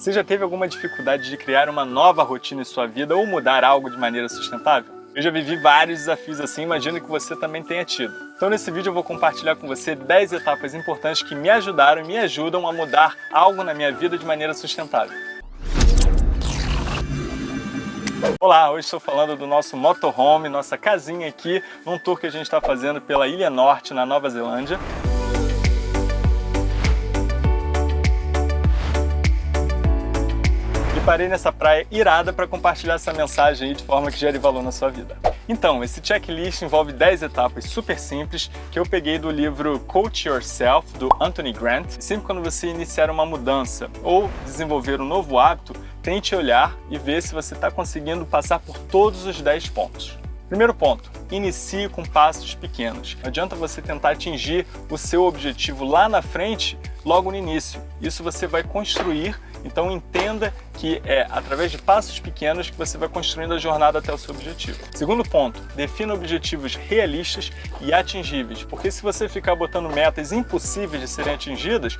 Você já teve alguma dificuldade de criar uma nova rotina em sua vida ou mudar algo de maneira sustentável? Eu já vivi vários desafios assim, imagino que você também tenha tido. Então nesse vídeo eu vou compartilhar com você 10 etapas importantes que me ajudaram e me ajudam a mudar algo na minha vida de maneira sustentável. Olá, hoje estou falando do nosso motorhome, nossa casinha aqui, num tour que a gente está fazendo pela Ilha Norte, na Nova Zelândia. E parei nessa praia irada para compartilhar essa mensagem de forma que gere valor na sua vida. Então, esse checklist envolve 10 etapas super simples que eu peguei do livro Coach Yourself, do Anthony Grant. Sempre quando você iniciar uma mudança ou desenvolver um novo hábito, tente olhar e ver se você está conseguindo passar por todos os 10 pontos. Primeiro ponto, inicie com passos pequenos. Não adianta você tentar atingir o seu objetivo lá na frente, logo no início. Isso você vai construir, então entenda que é através de passos pequenos que você vai construindo a jornada até o seu objetivo. Segundo ponto, defina objetivos realistas e atingíveis, porque se você ficar botando metas impossíveis de serem atingidas,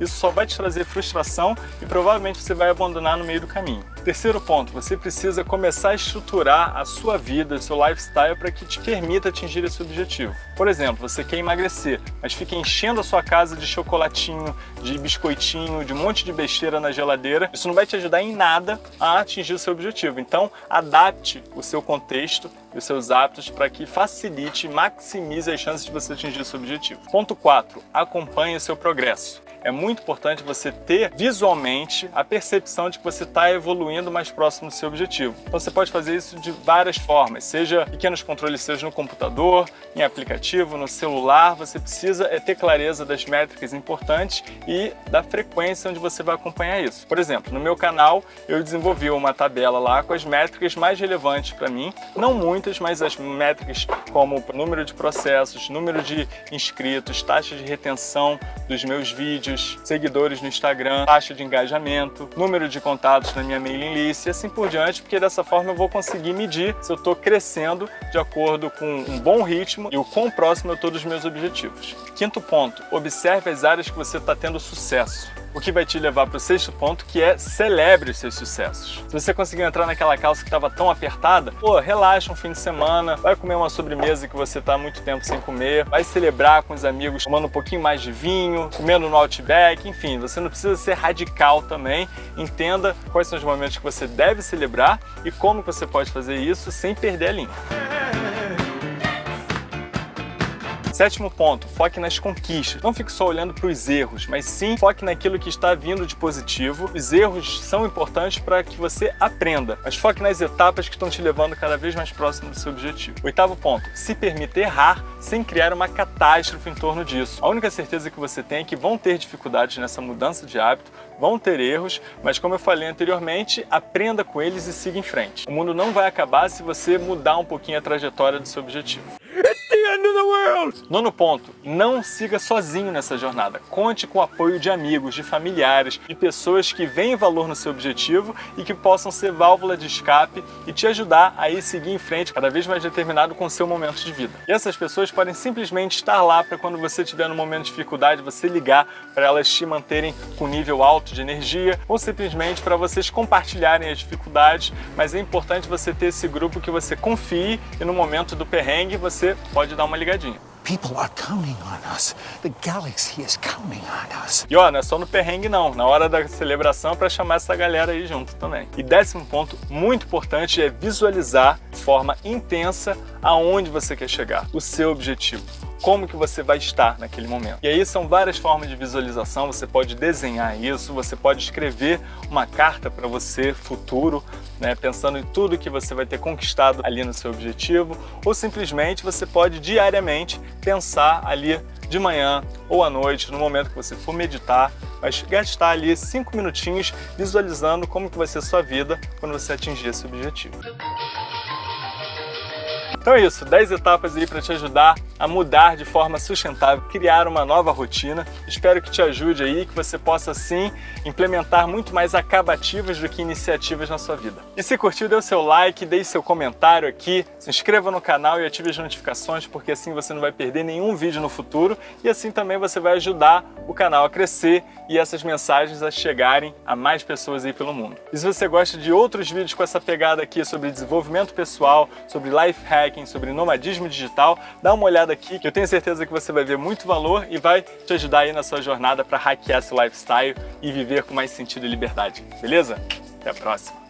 isso só vai te trazer frustração e provavelmente você vai abandonar no meio do caminho. Terceiro ponto, você precisa começar a estruturar a sua vida, o seu lifestyle para que te permita atingir esse objetivo. Por exemplo, você quer emagrecer, mas fica enchendo a sua casa de chocolatinho, de biscoitinho, de um monte de besteira na geladeira. Isso não vai te ajudar em nada a atingir o seu objetivo. Então, adapte o seu contexto os seus hábitos para que facilite e maximize as chances de você atingir seu objetivo. Ponto 4. Acompanhe o seu progresso é muito importante você ter visualmente a percepção de que você está evoluindo mais próximo do seu objetivo. Então você pode fazer isso de várias formas, seja pequenos controles seus no computador, em aplicativo, no celular, você precisa é ter clareza das métricas importantes e da frequência onde você vai acompanhar isso. Por exemplo, no meu canal eu desenvolvi uma tabela lá com as métricas mais relevantes para mim, não muitas, mas as métricas como número de processos, número de inscritos, taxa de retenção dos meus vídeos, vídeos, seguidores no Instagram, taxa de engajamento, número de contatos na minha mailing list e assim por diante, porque dessa forma eu vou conseguir medir se eu estou crescendo de acordo com um bom ritmo e o quão próximo eu estou dos meus objetivos. Quinto ponto, observe as áreas que você está tendo sucesso o que vai te levar para o sexto ponto, que é celebre os seus sucessos. Se você conseguiu entrar naquela calça que estava tão apertada, pô, relaxa um fim de semana, vai comer uma sobremesa que você está muito tempo sem comer, vai celebrar com os amigos tomando um pouquinho mais de vinho, comendo no Outback, enfim, você não precisa ser radical também, entenda quais são os momentos que você deve celebrar e como você pode fazer isso sem perder a linha. Sétimo ponto, foque nas conquistas. Não fique só olhando para os erros, mas sim foque naquilo que está vindo de positivo. Os erros são importantes para que você aprenda, mas foque nas etapas que estão te levando cada vez mais próximo do seu objetivo. Oitavo ponto, se permita errar sem criar uma catástrofe em torno disso. A única certeza que você tem é que vão ter dificuldades nessa mudança de hábito, vão ter erros, mas como eu falei anteriormente, aprenda com eles e siga em frente. O mundo não vai acabar se você mudar um pouquinho a trajetória do seu objetivo. Nono ponto, não siga sozinho nessa jornada. Conte com o apoio de amigos, de familiares, de pessoas que veem valor no seu objetivo e que possam ser válvula de escape e te ajudar a ir seguir em frente cada vez mais determinado com o seu momento de vida. E essas pessoas podem simplesmente estar lá para quando você estiver no momento de dificuldade, você ligar para elas te manterem com nível alto de energia ou simplesmente para vocês compartilharem as dificuldades, mas é importante você ter esse grupo que você confie e no momento do perrengue você pode dar uma ligadinha. People are counting on us. The galaxy is counting on us. E ó, não é só no perrengue não, na hora da celebração é para chamar essa galera aí junto também. E décimo ponto muito importante é visualizar de forma intensa aonde você quer chegar, o seu objetivo como que você vai estar naquele momento. E aí são várias formas de visualização, você pode desenhar isso, você pode escrever uma carta para você futuro, né, pensando em tudo que você vai ter conquistado ali no seu objetivo, ou simplesmente você pode diariamente pensar ali de manhã ou à noite, no momento que você for meditar, mas gastar ali cinco minutinhos visualizando como que vai ser sua vida quando você atingir esse objetivo. Então é isso, 10 etapas aí para te ajudar a mudar de forma sustentável, criar uma nova rotina. Espero que te ajude aí, que você possa sim implementar muito mais acabativas do que iniciativas na sua vida. E se curtiu, dê o seu like, deixe seu comentário aqui, se inscreva no canal e ative as notificações, porque assim você não vai perder nenhum vídeo no futuro e assim também você vai ajudar o canal a crescer e essas mensagens a chegarem a mais pessoas aí pelo mundo. E se você gosta de outros vídeos com essa pegada aqui sobre desenvolvimento pessoal, sobre life hacking, sobre nomadismo digital, dá uma olhada aqui que eu tenho certeza que você vai ver muito valor e vai te ajudar aí na sua jornada para hackear seu lifestyle e viver com mais sentido e liberdade. Beleza? Até a próxima!